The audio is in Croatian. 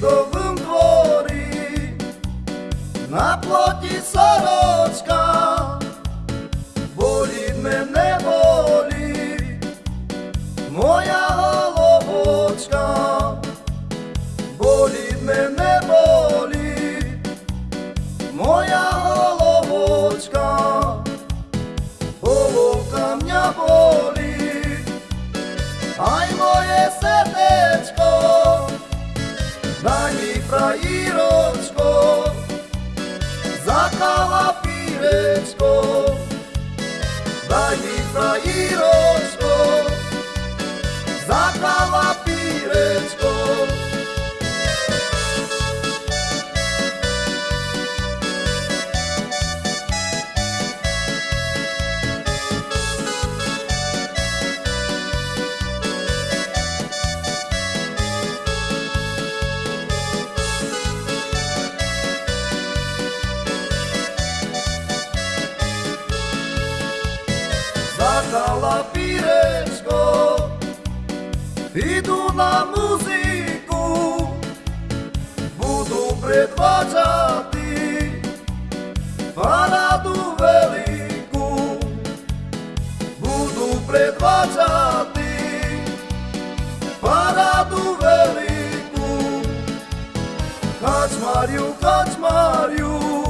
Davidovom dvori Na ploti Saročka Boli me ne boli Moja olovočka. Boli me ne boli Let's go. Mala pirečko Idu na muziku. Budu predvađati Paradu veliku. Budu predvađati Paradu veliku. Kačmarju, kačmarju